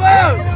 ¡Vamos!